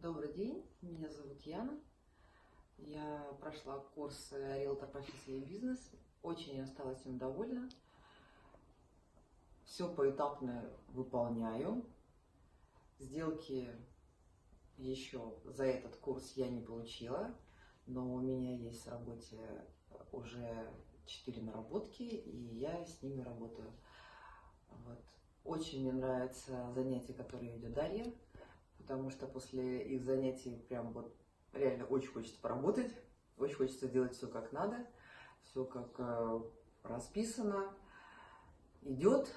Добрый день, меня зовут Яна. Я прошла курс «Риэлтор профессия и бизнес». Очень осталась им довольна. Все поэтапно выполняю. Сделки еще за этот курс я не получила, но у меня есть в работе уже 4 наработки, и я с ними работаю. Вот. Очень мне нравится занятие, которое ведет Дарья потому что после их занятий прям вот реально очень хочется поработать, очень хочется делать все как надо, все как э, расписано, идет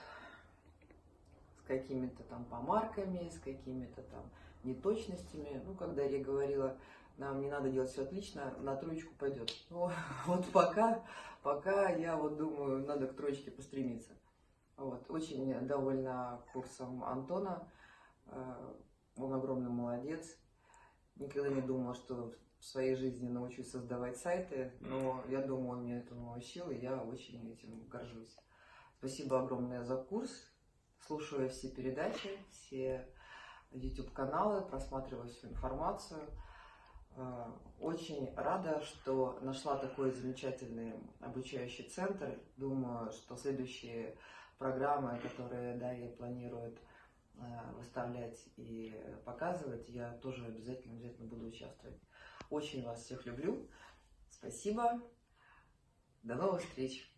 с какими-то там помарками, с какими-то там неточностями. Ну, когда я говорила, нам не надо делать все отлично, на троечку пойдет. Ну, вот пока, пока я вот думаю, надо к троечке постремиться. Вот, очень довольна курсом Антона. Э, он огромный молодец. Никогда не думала, что в своей жизни научусь создавать сайты, но я думаю, он меня этому научил, и я очень этим горжусь. Спасибо огромное за курс. Слушаю все передачи, все YouTube-каналы, просматриваю всю информацию. Э, очень рада, что нашла такой замечательный обучающий центр. Думаю, что следующие программы, которые Дарья планирует выставлять и показывать, я тоже обязательно, обязательно буду участвовать. Очень вас всех люблю. Спасибо. До новых встреч.